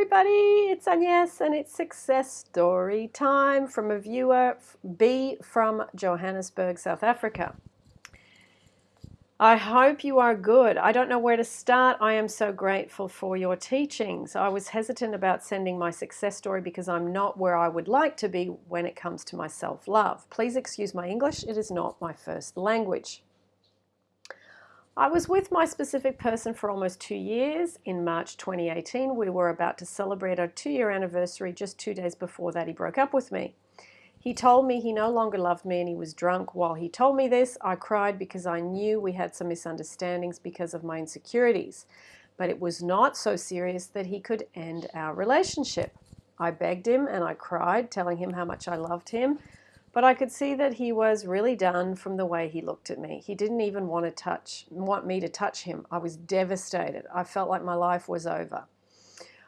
everybody, it's Agnes and it's success story time from a viewer B from Johannesburg, South Africa. I hope you are good. I don't know where to start. I am so grateful for your teachings. I was hesitant about sending my success story because I'm not where I would like to be when it comes to my self-love. Please excuse my English. It is not my first language. I was with my specific person for almost two years. In March 2018, we were about to celebrate our two-year anniversary. Just two days before that, he broke up with me. He told me he no longer loved me and he was drunk. While he told me this, I cried because I knew we had some misunderstandings because of my insecurities. But it was not so serious that he could end our relationship. I begged him and I cried, telling him how much I loved him. But I could see that he was really done from the way he looked at me. He didn't even want to touch, want me to touch him. I was devastated. I felt like my life was over.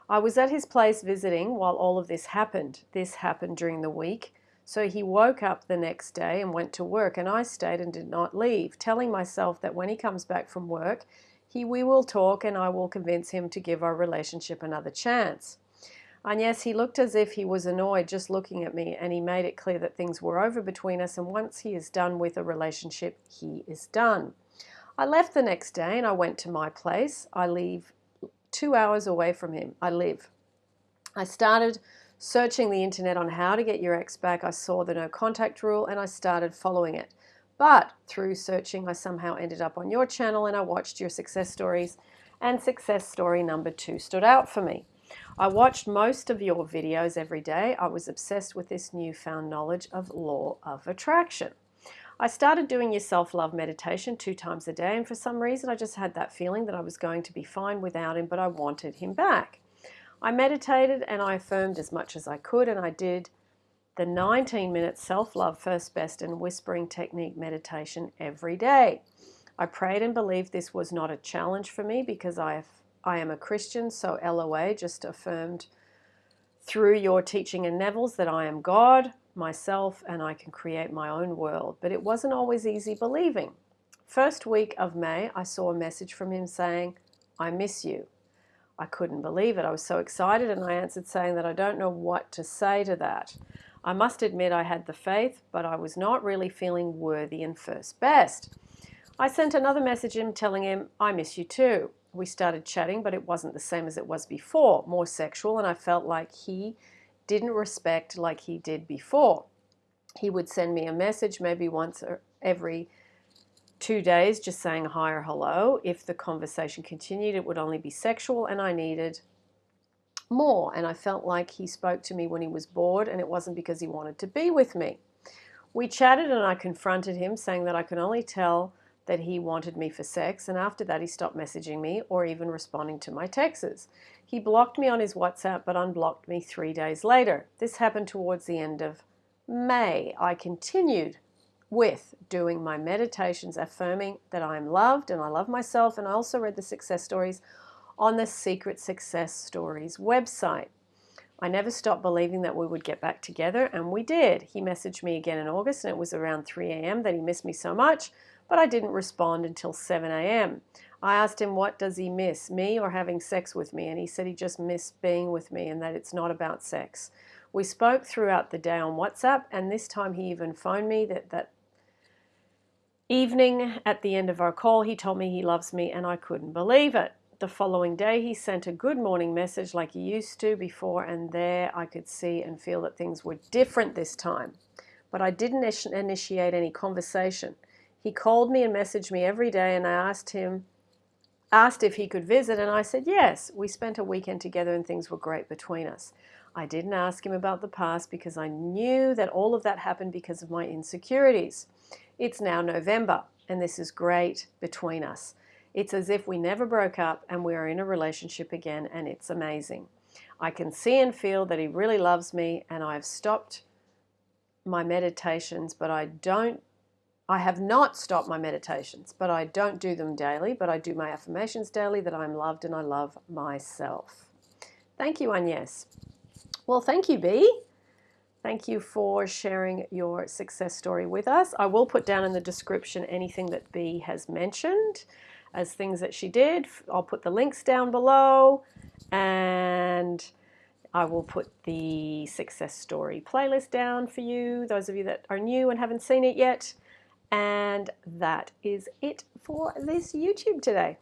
I was at his place visiting while all of this happened. This happened during the week. So he woke up the next day and went to work, and I stayed and did not leave, telling myself that when he comes back from work, he, we will talk and I will convince him to give our relationship another chance. And yes, he looked as if he was annoyed just looking at me, and he made it clear that things were over between us, and once he is done with a relationship, he is done. I left the next day and I went to my place. I leave two hours away from him. I live. I started Searching the internet on how to get your ex back, I saw the no contact rule and I started following it. But through searching, I somehow ended up on your channel and I watched your success stories and success story number two stood out for me. I watched most of your videos every day. I was obsessed with this newfound knowledge of law of attraction. I started doing your self-love meditation two times a day and for some reason I just had that feeling that I was going to be fine without him but I wanted him back. I meditated and I affirmed as much as I could, and I did the 19 minute self love, first best, and whispering technique meditation every day. I prayed and believed this was not a challenge for me because I, I am a Christian, so LOA just affirmed through your teaching and Neville's that I am God, myself, and I can create my own world. But it wasn't always easy believing. First week of May, I saw a message from him saying, I miss you. I couldn't believe it. I was so excited and I answered saying that I don't know what to say to that. I must admit I had the faith, but I was not really feeling worthy and first best. I sent another message him telling him, I miss you too. We started chatting, but it wasn't the same as it was before, more sexual, and I felt like he didn't respect like he did before. He would send me a message maybe once every two days just saying hi or hello. If the conversation continued, it would only be sexual, and I needed more. And I felt like he spoke to me when he was bored, and it wasn't because he wanted to be with me. We chatted, and I confronted him, saying that I could only tell that he wanted me for sex, and after that, he stopped messaging me or even responding to my texts. He blocked me on his WhatsApp, but unblocked me three days later. This happened towards the end of May. I continued with doing my meditations, affirming that I am loved and I love myself. And I also read the success stories on the Secret Success Stories website. I never stopped believing that we would get back together, and we did. He messaged me again in August, and it was around 3 a.m. that he missed me so much, but I didn't respond until 7 a.m. I asked him, What does he miss, me or having sex with me? And he said he just missed being with me and that it's not about sex. We spoke throughout the day on WhatsApp, and this time he even phoned me that, that Evening, at the end of our call, he told me he loves me and I couldn't believe it. The following day, he sent a good morning message like he used to before, and there I could see and feel that things were different this time. But I didn't initiate any conversation. He called me and messaged me every day, and I asked him, asked if he could visit, and I said yes. We spent a weekend together, and things were great between us. I didn't ask him about the past because I knew that all of that happened because of my insecurities. It's now November, and this is great between us. It's as if we never broke up and we are in a relationship again, and it's amazing. I can see and feel that he really loves me, and I've stopped my meditations, but I don't I have not stopped my meditations, but I don't do them daily, but I do my affirmations daily that I'm loved and I love myself. Thank you, Agnes. Well, thank you, B. Thank you for sharing your success story with us. I will put down in the description anything that B has mentioned as things that she did. I'll put the links down below and I will put the success story playlist down for you, those of you that are new and haven't seen it yet. And that is it for this YouTube today.